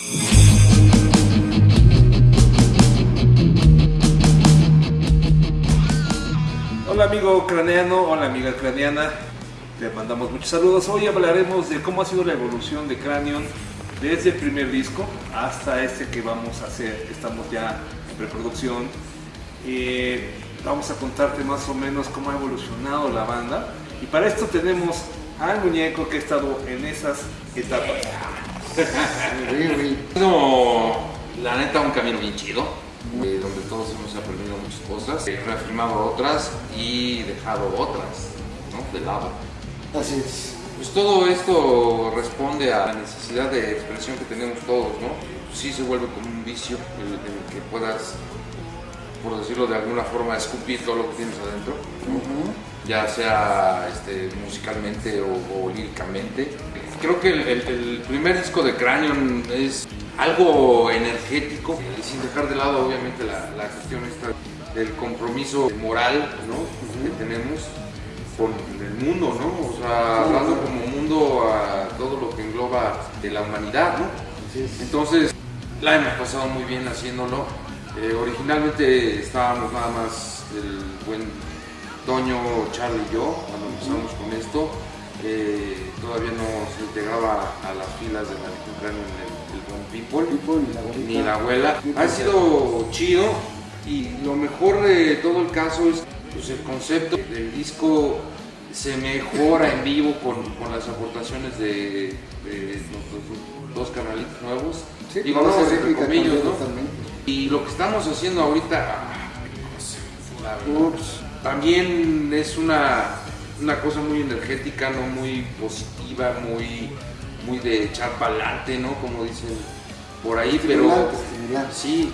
Hola amigo craneano, hola amiga craneana, le mandamos muchos saludos. Hoy hablaremos de cómo ha sido la evolución de Cranion desde el primer disco hasta este que vamos a hacer, estamos ya en preproducción. Eh, vamos a contarte más o menos cómo ha evolucionado la banda y para esto tenemos al muñeco que ha estado en esas etapas. No, la neta un camino bien chido, eh, donde todos hemos aprendido muchas cosas, eh, reafirmado otras y dejado otras, ¿no? De lado. Así es. Pues todo esto responde a la necesidad de expresión que tenemos todos, ¿no? Sí se vuelve como un vicio el, el que puedas, por decirlo de alguna forma, escupir todo lo que tienes adentro, ¿no? ya sea este, musicalmente o, o líricamente. Creo que el, el- el primer disco de Cranion es algo energético, eh, sin dejar de lado obviamente la, la cuestión esta del compromiso moral ¿no? que tenemos con el mundo, ¿no? O sea, hablando como mundo a todo lo que engloba de la humanidad, ¿no? Entonces, la hemos pasado muy bien haciéndolo. Eh, originalmente estábamos nada más el buen Toño, Charlie y yo cuando empezamos con esto. Eh, todavía no se integraba a las filas de la Legión el, el People, People, ni la abuelita. ni la abuela. Ha sido chido y lo mejor de todo el caso es pues, el concepto del disco se mejora en vivo con, con las aportaciones de, de nuestros dos canalitos nuevos. Sí, comillas, cambió ¿no? Y lo que estamos haciendo ahorita, ah. Ups. también es una, una cosa muy energética, ¿no? muy positiva, muy, muy de echar para adelante, ¿no? como dicen por ahí, pero estimulante. sí.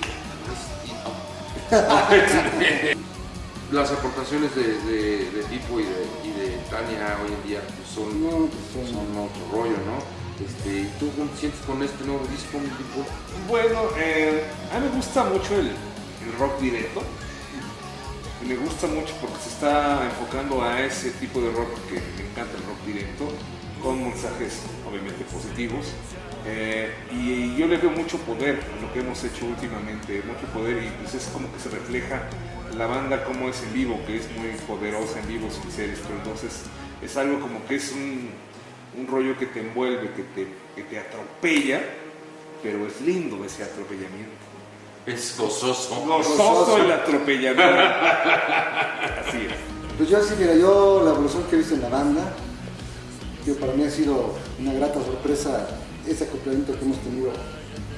es- Las aportaciones de, de, de Pipo y de, y de Tania hoy en día pues, son, No, pues, son- son otro rollo, ¿no? Este, ¿y ¿Tú cómo te sientes con este nuevo disco, mi Pipo? Bueno, eh, a mí me gusta mucho el, el rock directo. Me gusta mucho porque se está enfocando a ese tipo de rock que me encanta el rock directo, con mensajes obviamente positivos. Eh, y yo le veo mucho poder a lo que hemos hecho últimamente, mucho poder y pues es como que se refleja la banda como es en vivo, que es muy poderosa en vivo sin ser esto. Entonces es algo como que es un, un rollo que te envuelve, que te, que te atropella, pero es lindo ese atropellamiento. Es gozoso. Gozoso el atropellamiento. Así es. Pues yo sí, mira, yo la evolución que he visto en la banda, yo para mí ha sido una grata sorpresa ese acoplamiento que hemos tenido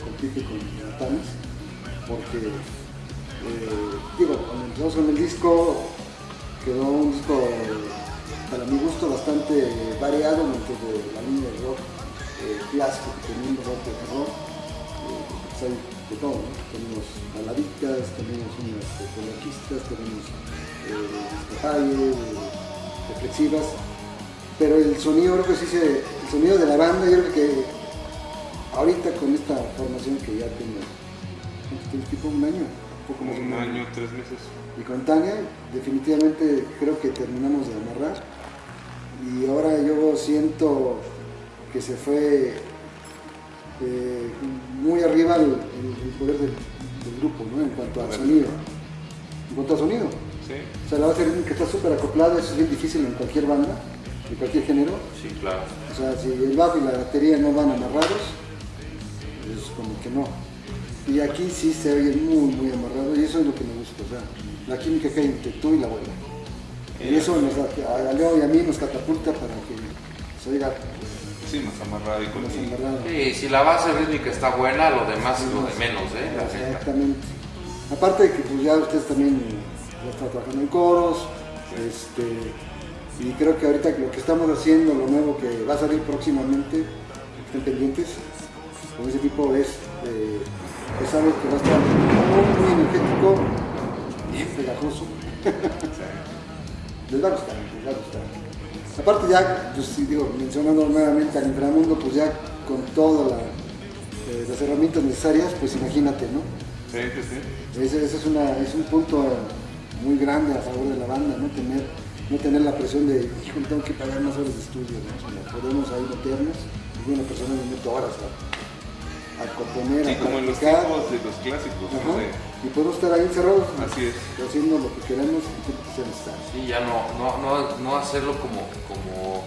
con Pipe y con Tanis, porque, eh, digo, cuando empezamos con el disco, quedó un disco, para mi gusto, bastante variado dentro de la línea de rock eh, clásico que tenemos, rock de terror, eh, pues hay de todo, ¿no? Tenemos baladitas, tenemos unas ecologistas, tenemos eh, eh, reflexivas, pero el sonido, creo que sí se, el sonido de la banda, yo creo que ahorita con esta formación que ya tengo. Tipo un año, un poco más de Un año, tres meses. y con Tania, definitivamente creo que terminamos de amarrar. Y ahora yo siento que se fue eh, muy arriba el, el- el poder del, del grupo, ¿no? En cuanto al sonido. En cuanto al sonido. Sí, O sea, la base rítmica está súper acoplada, eso es bien difícil en cualquier banda, en cualquier género. Sí, claro. O sea, si el bajo y la batería no van amarrados, es como que no. Y aquí sí se oye muy, muy amarrado y eso es lo que me gusta. O sea, la química que hay entre tú y la abuela. Y eso nos da, a Leo y a mí nos catapulta para que se oiga sí, más amarrado y con más el- amarrado. Sí, si la base rítmica está buena, lo demás es lo de menos, ¿eh? La. Exactamente. Aparte de que pues ya ustedes también ya están trabajando en coros, este, y creo que ahorita lo que estamos haciendo, lo nuevo que va a salir próximamente, estén pendientes, con ese tipo es, eh, es algo que va a estar muy, muy energético, bien pegajoso. les va a gustar, les va a gustar. Aparte ya, pues sí, digo, mencionando nuevamente al inframundo, pues ya con todas eh, las herramientas necesarias, pues imagínate, ¿no? Sí, sí, sí. Ese, ese es, una, es un punto muy grande a favor de la banda, no tener, no tener la presión de, híjole, tengo que pagar más horas de estudio, ¿no? O sea, podemos ahí meternos, y una persona le meto horas, ¿no? A componer, Sí, a como en los tiempos de los clásicos, Ajá, no sé. Y podemos estar ahí encerrados, Así es. haciendo lo que queremos y que. Sí, ya no, no, no, no hacerlo como, como,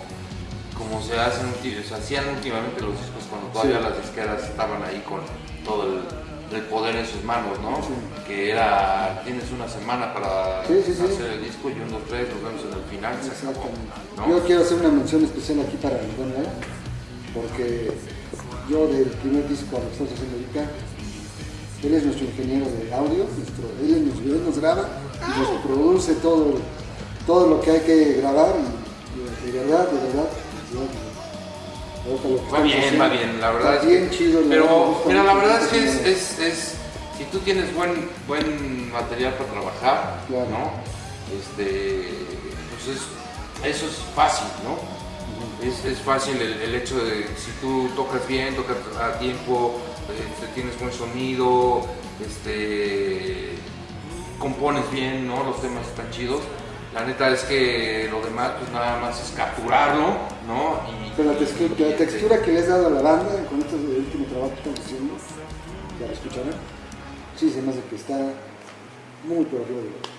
como se hacen, se hacían últimamente los discos cuando todavía Sí. las disqueras estaban ahí con todo el, el poder en sus manos, ¿no? Sí. Que era, tienes una semana para hacer el disco y un, dos, tres, nos vemos en el final, se acabó, Exactamente. ¿no? Yo quiero hacer una mención especial aquí para Don Leo, porque yo del primer disco a lo que estamos haciendo ahorita, él es nuestro ingeniero de audio, nuestro, él, nos graba y nos produce todo, todo lo que hay que grabar y, y de verdad, de verdad, de Va bien, haciendo va bien, la verdad está es bien que- chido. Pero, mira, la verdad es que es, es, es- si tú tienes buen, buen material para trabajar, Claro. ¿no? Este, pues es- eso es fácil, ¿no? Es, es fácil el, el hecho de si tú tocas bien, tocas a tiempo, este, tienes buen sonido, este, compones bien, ¿no? Los temas están chidos. La neta es que lo demás, pues nada más es capturarlo, ¿no? Y, Pero la, y- textu- y- la textura que le has dado a la banda con este último trabajo que estamos haciendo, ya lo escucharán, sí se me hace que está muy por arriba de nosotros.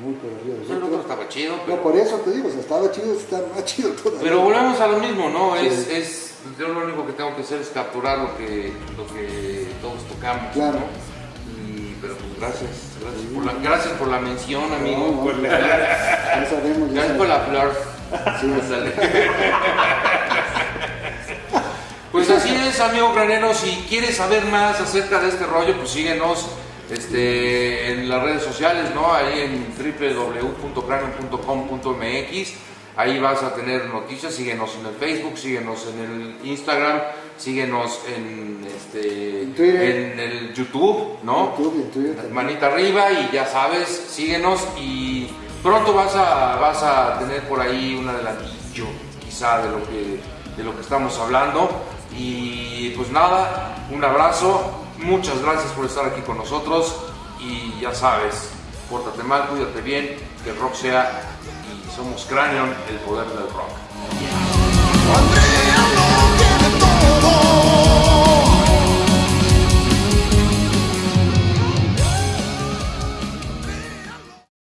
Muy el otro nosotros. estaba chido, No, pero, por eso te digo, o sea, estaba chido, está más chido todavía. pero volvemos a lo mismo, ¿no? Sí. Es, es, yo lo único que tengo que hacer es capturar lo que, lo que todos tocamos, Claro. ¿no? Y, pero pues gracias, gracias por la, gracias por la mención, No, amigo. no, ya, ya sabemos, ya Gracias por la flor. Sí. Pues así es, amigo granero. Si quieres saber más acerca de este rollo, pues síguenos este, en las redes sociales, ¿no? Ahí en www.cranium.com.mx. Ahí vas a tener noticias. Síguenos en el Facebook, síguenos en el Instagram, síguenos en, este, En el YouTube, ¿no? YouTube en Twitter. Manita arriba y ya sabes, síguenos y pronto vas a, vas a tener por ahí un adelantillo quizá de lo que, de lo que estamos hablando. Y pues nada, un abrazo, Muchas gracias por estar aquí con nosotros y ya sabes, pórtate mal, cuídate bien, que el rock sea y somos Cranion, el poder del rock.